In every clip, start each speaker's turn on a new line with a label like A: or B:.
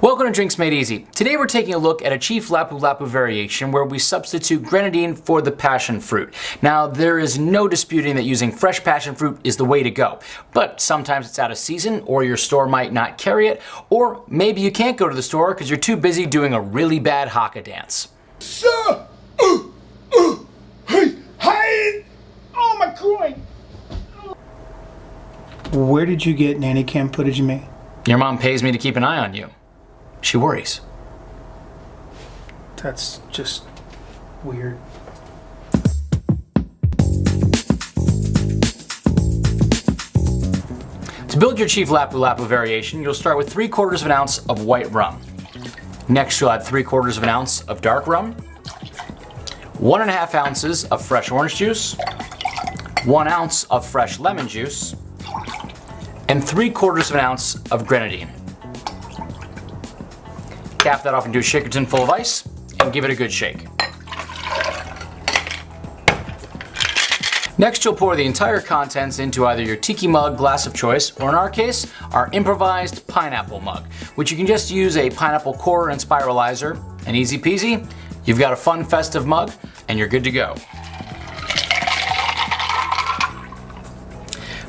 A: Welcome to Drinks Made Easy. Today we're taking a look at a Chief Lapu Lapu variation where we substitute grenadine for the passion fruit. Now there is no disputing that using fresh passion fruit is the way to go, but sometimes it's out of season or your store might not carry it, or maybe you can't go to the store because you're too busy doing a really bad haka dance.
B: Sir! Uh, uh, hey, hey! Oh, my groin!
C: Where did you get nanny cam footage of me?
A: Your mom pays me to keep an eye on you. She worries.
C: That's just weird.
A: To build your Chief Lapu Lapu variation, you'll start with 3 quarters of an ounce of white rum. Next you'll add 3 quarters of an ounce of dark rum, 1 and a half ounces of fresh orange juice, 1 ounce of fresh lemon juice, and 3 quarters of an ounce of grenadine. Cap that off into a shaker tin full of ice and give it a good shake. Next, you'll pour the entire contents into either your tiki mug glass of choice, or in our case, our improvised pineapple mug, which you can just use a pineapple core and spiralizer, and easy peasy, you've got a fun festive mug, and you're good to go.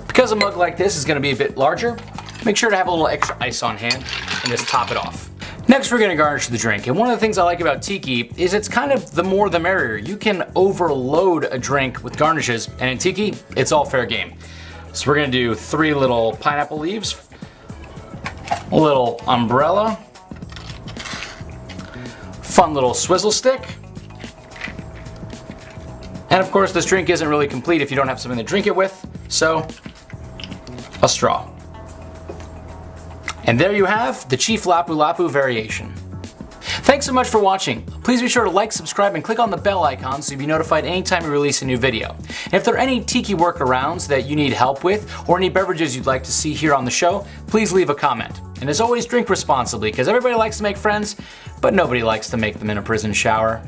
A: Because a mug like this is gonna be a bit larger, make sure to have a little extra ice on hand and just top it off. Next we're gonna garnish the drink, and one of the things I like about Tiki is it's kind of the more the merrier. You can overload a drink with garnishes, and in Tiki, it's all fair game. So we're gonna do three little pineapple leaves, a little umbrella, fun little swizzle stick, and of course this drink isn't really complete if you don't have something to drink it with, so a straw. And there you have the Chief Lapu Lapu variation. Thanks so much for watching. Please be sure to like, subscribe, and click on the bell icon so you'll be notified anytime we release a new video. And if there are any tiki workarounds that you need help with, or any beverages you'd like to see here on the show, please leave a comment. And as always, drink responsibly, because everybody likes to make friends, but nobody likes to make them in a prison shower.